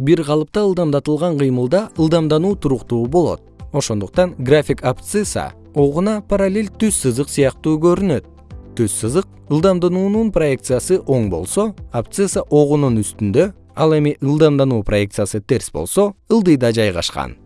бир калыпта ылдамдатылган кыймылда ылдамдануу туруктуу болот. Ошондуктан график абсцисса огуна параллель түз сызык сыяктуу көрүнөт. Түз сызык ылдамдануунун проекциясы оң болсо абсцисса огунун үстүндө ал эми ылдамдануу проекциясы терс болсо ылдыйда жайгашкан.